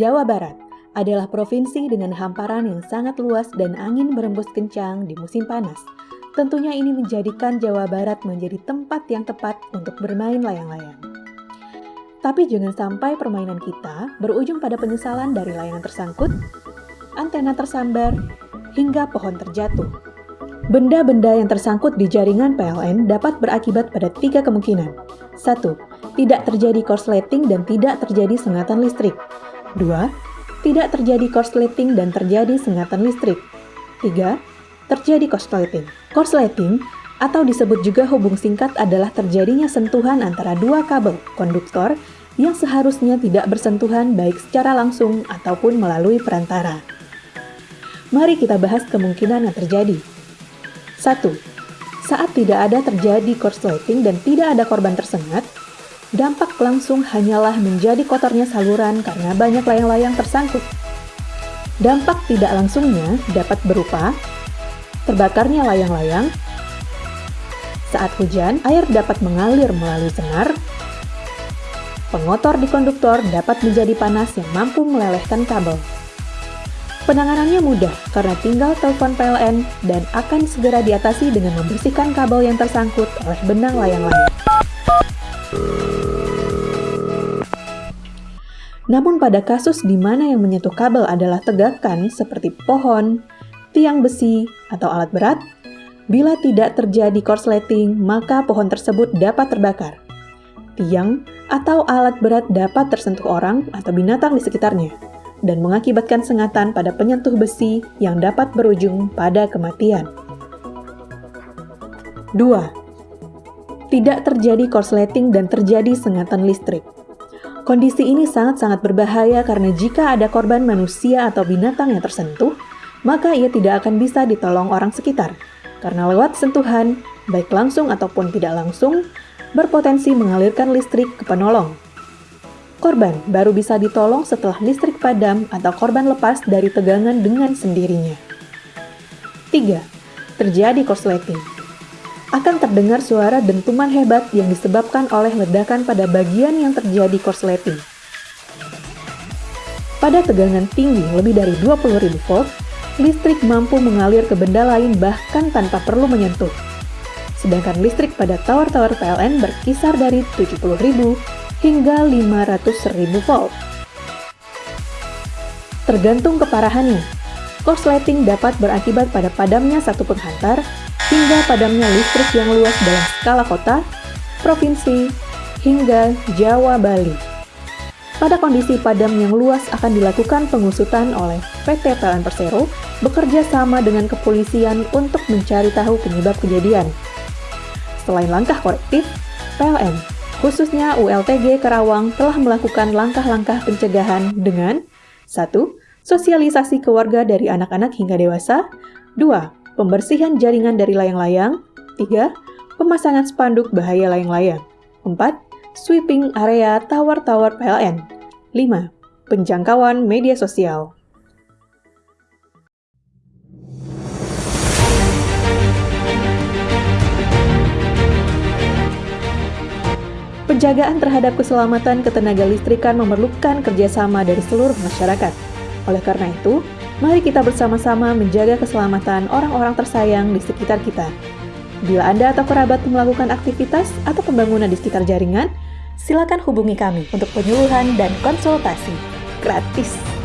Jawa Barat adalah provinsi dengan hamparan yang sangat luas dan angin berembus kencang di musim panas. Tentunya ini menjadikan Jawa Barat menjadi tempat yang tepat untuk bermain layang-layang. Tapi jangan sampai permainan kita berujung pada penyesalan dari layangan tersangkut, antena tersambar, hingga pohon terjatuh. Benda-benda yang tersangkut di jaringan PLN dapat berakibat pada tiga kemungkinan. Satu, Tidak terjadi korsleting dan tidak terjadi sengatan listrik. 2. Tidak terjadi korsleting dan terjadi sengatan listrik. 3. Terjadi korsleting. Korsleting atau disebut juga hubung singkat adalah terjadinya sentuhan antara dua kabel konduktor yang seharusnya tidak bersentuhan baik secara langsung ataupun melalui perantara. Mari kita bahas kemungkinan yang terjadi. 1. Saat tidak ada terjadi korsleting dan tidak ada korban tersengat, dampak langsung hanyalah menjadi kotornya saluran karena banyak layang-layang tersangkut. Dampak tidak langsungnya dapat berupa terbakarnya layang-layang, saat hujan, air dapat mengalir melalui senar, pengotor di konduktor dapat menjadi panas yang mampu melelehkan kabel. Penanganannya mudah karena tinggal telepon PLN dan akan segera diatasi dengan membersihkan kabel yang tersangkut oleh benang layang-layang. Namun pada kasus di mana yang menyentuh kabel adalah tegakan seperti pohon, tiang besi, atau alat berat, bila tidak terjadi korsleting, maka pohon tersebut dapat terbakar. Tiang atau alat berat dapat tersentuh orang atau binatang di sekitarnya, dan mengakibatkan sengatan pada penyentuh besi yang dapat berujung pada kematian. 2. Tidak terjadi korsleting dan terjadi sengatan listrik. Kondisi ini sangat-sangat berbahaya karena jika ada korban manusia atau binatang yang tersentuh, maka ia tidak akan bisa ditolong orang sekitar. Karena lewat sentuhan, baik langsung ataupun tidak langsung, berpotensi mengalirkan listrik ke penolong. Korban baru bisa ditolong setelah listrik padam atau korban lepas dari tegangan dengan sendirinya. 3. Terjadi korsleting akan terdengar suara dentuman hebat yang disebabkan oleh ledakan pada bagian yang terjadi korsleting. Pada tegangan tinggi lebih dari 20.000 volt, listrik mampu mengalir ke benda lain bahkan tanpa perlu menyentuh. Sedangkan listrik pada tower-tower PLN berkisar dari 70.000 hingga 500.000 volt. Tergantung keparahannya, korsleting dapat berakibat pada padamnya satu penghantar hingga padamnya listrik yang luas dalam skala kota, provinsi, hingga Jawa Bali. Pada kondisi padam yang luas akan dilakukan pengusutan oleh PT PLN Persero bekerja sama dengan kepolisian untuk mencari tahu penyebab kejadian. Selain langkah korektif, PLN, khususnya ULTG Karawang telah melakukan langkah-langkah pencegahan dengan 1. Sosialisasi ke warga dari anak-anak hingga dewasa 2 pembersihan jaringan dari layang-layang. 3. Pemasangan spanduk bahaya layang-layang. 4. Sweeping area tower-tower PLN. 5. Penjangkauan media sosial. Penjagaan terhadap keselamatan ketenaga listrikan memerlukan kerjasama dari seluruh masyarakat. Oleh karena itu, Mari kita bersama-sama menjaga keselamatan orang-orang tersayang di sekitar kita. Bila Anda atau kerabat melakukan aktivitas atau pembangunan di sekitar jaringan, silakan hubungi kami untuk penyuluhan dan konsultasi gratis.